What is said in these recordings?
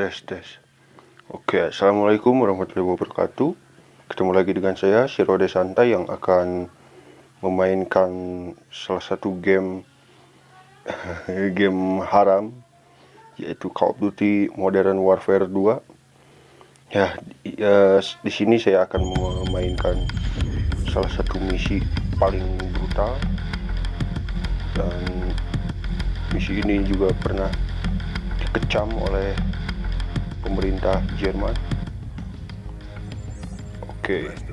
tes tes Oke assalamualaikum warahmatullahi wabarakatuh. Ketemu lagi dengan saya Sirode Santai yang akan memainkan salah satu game game haram yaitu Call of Duty Modern Warfare 2 ya, ya di sini saya akan memainkan salah satu misi paling brutal. Dan misi ini juga pernah dikecam oleh pemerintah Jerman. Oke. Okay.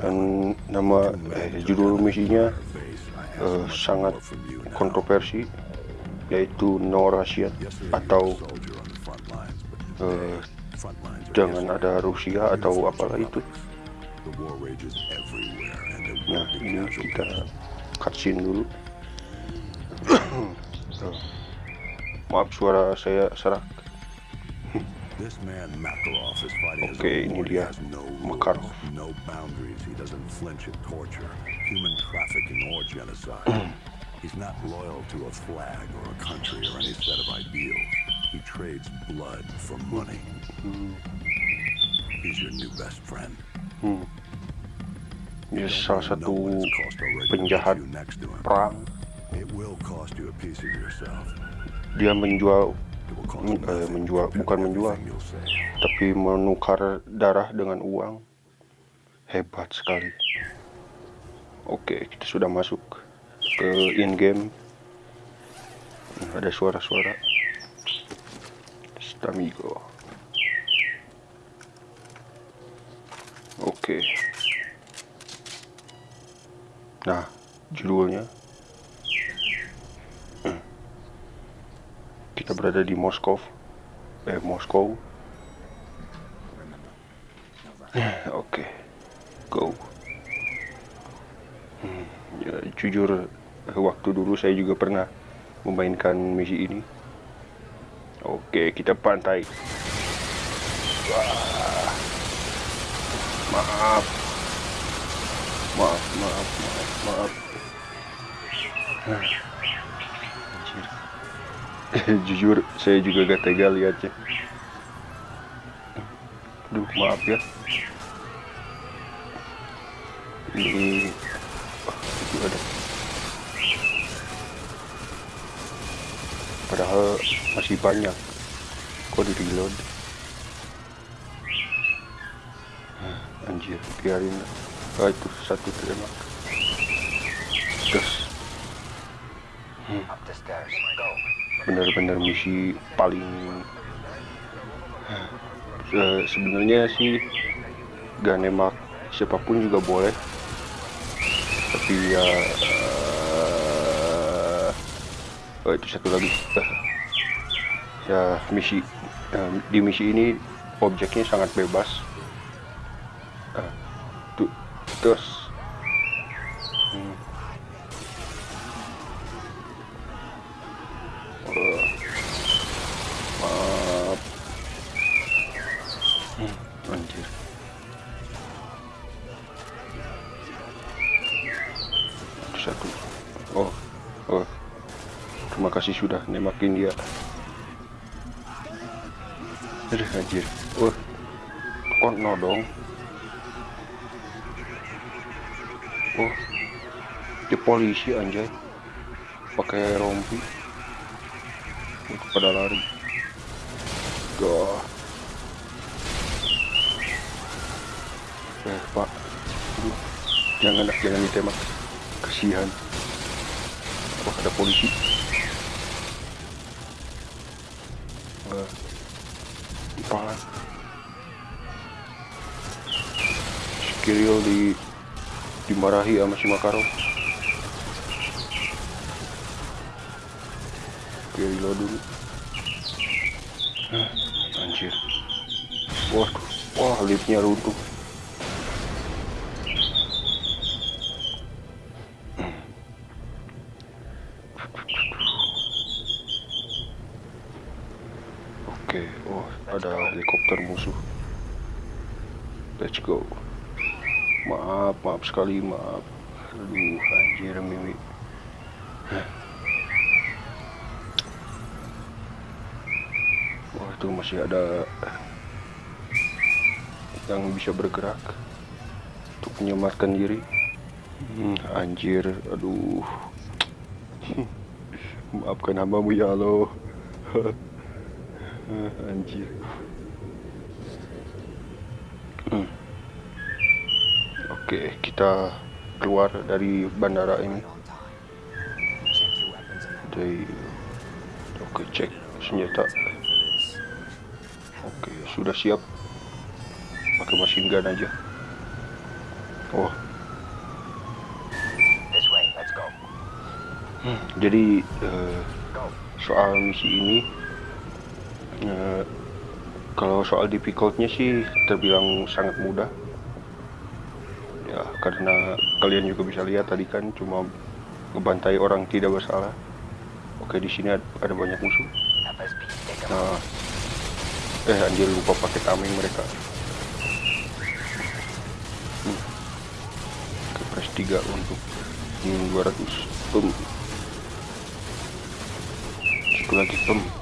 Dan nama eh, judul misinya eh, sangat kontroversi yaitu No Russian atau eh, jangan ada Rusia atau apalah itu. Nah ini kita cutscene dulu. Maaf suara saya serak. Oke, okay, dia Makarov. No boundaries. He doesn't flinch at torture, human trafficking or genocide. He's not loyal to a flag or a country or any set of ideals. He trades blood for money. He's your new best friend. Hmm. Dia salah satu penjahat perang. It will cost you a piece of yourself dia menjual eh, menjual bukan menjual tapi menukar darah dengan uang. Hebat sekali. Oke kita sudah masuk ke in game ada suara-suara. Stamigo oke. Nah judulnya kita berada di Moskow. Eh Moskow. Oke. Okay. go. Hmm, ya, jujur waktu dulu saya juga pernah memainkan misi ini. Oke okay, kita pantai. Wah. maaf. Maaf maaf maaf maaf jujur saya juga gak tega lihatnya Duh maaf ya. Ini itu ada. Padahal masih banyak. Kok di reload? Nah, anjir biarin. Ah itu satu tembak terus benar-benar misi paling uh, sebenarnya sih gak nembak siapa pun juga boleh. Tapi ya uh, oh itu satu lagi. Uh, ya misi uh, di misi ini objeknya sangat bebas. Uh, tuh terus satu oh oh. Terima kasih sudah nemakin dia. Aduh anjir. Oh kok no dong? Oh di polisi anjay. Pakai rompi. Untuk pada lari. Gah. Jangan jangan ditembak kasihan. Wah ada polisi? Uh, kepala si Kirill di dimarahi sama si Makarov Kirill dulu. Ah, anjir. Wah wah liftnya runtuh Oke, okay. oh ada helikopter musuh. Let's go. Maaf, maaf sekali, maaf. Aduh, anjir mimi. Tuh masih ada yang bisa bergerak untuk menyelamatkan diri. Hmm, anjir, aduh. Maafkan hambamu ya Allah. anjir. Hmm. Oke, kita keluar dari bandara ini. Oke, cek senjata. Oke, sudah siap. Pakai machine gun aja. Oh. Hmm, jadi uh, soal misi ini uh, kalau soal difficultnya sih terbilang sangat mudah. Ya karena kalian juga bisa lihat tadi kan cuma ngebantai orang tidak bersalah. Oke di sini ada, banyak musuh. Nah eh anjir lupa pakai tameng mereka. Hmm. oke press 3 untuk hmm, 200 boom satu lagi pem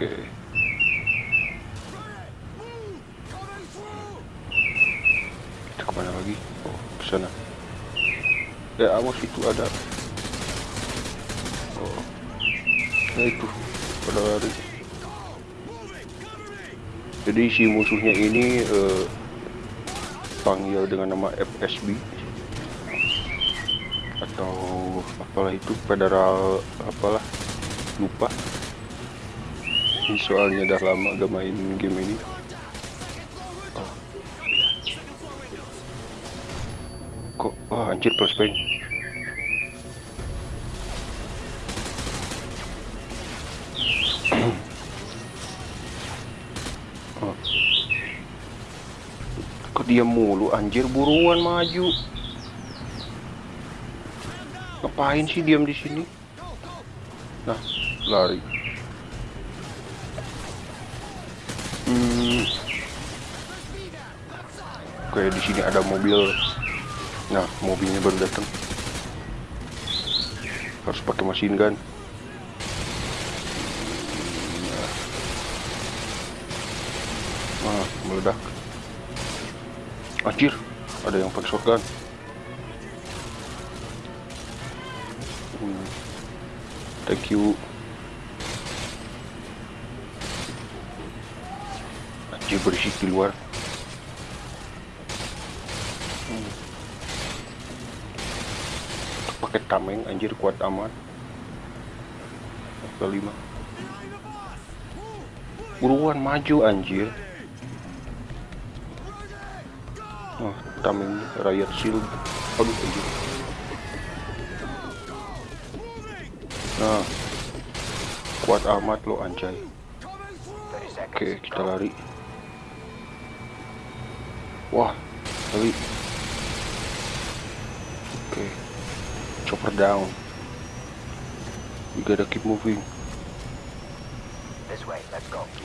oke. Kita ke mana lagi? Oh ke sana. Ya awas itu ada. Oh. Nah itu. Pada lari jadi si musuhnya ini uh, panggil dengan nama FSB atau apalah itu federal apalah lupa soalnya udah lama gak main game ini kok oh anjir plus oh. kok dia mulu anjir buruan maju Ngapain sih diam di sini? Nah, lari. Hmm. Oke, di sini ada mobil. Nah, mobilnya baru datang. Harus pakai mesin gun. Nah, meledak. Anjir, ada yang pakai shotgun. thank you berisik di luar hmm. pakai tameng anjir kuat amat kelima buruan maju anjir oh tameng rakyat shield aduh anjir Nah, kuat amat lo anjay. Oke, kita lari. Wah, lari. Oke, chopper down. We gotta keep moving.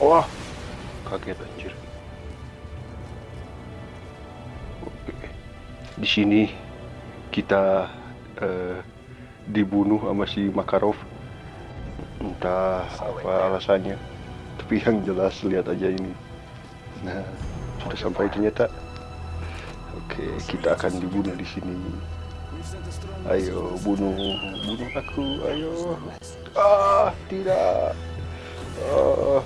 Wah, kaget anjir. Oke, di sini kita. Uh, dibunuh sama si Makarov entah apa alasannya tapi yang jelas lihat aja ini nah sudah sampai ternyata oke kita akan dibunuh di sini ayo bunuh bunuh aku ayo ah tidak ah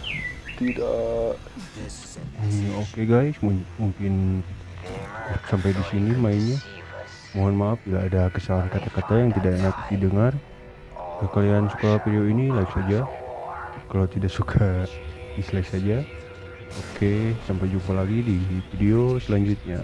tidak hmm, oke okay guys mungkin sampai di sini mainnya Mohon maaf bila ada kesalahan kata-kata yang tidak enak didengar. Kalau kalian suka video ini, like saja. Kalau tidak suka, dislike saja. Oke, sampai jumpa lagi di video selanjutnya.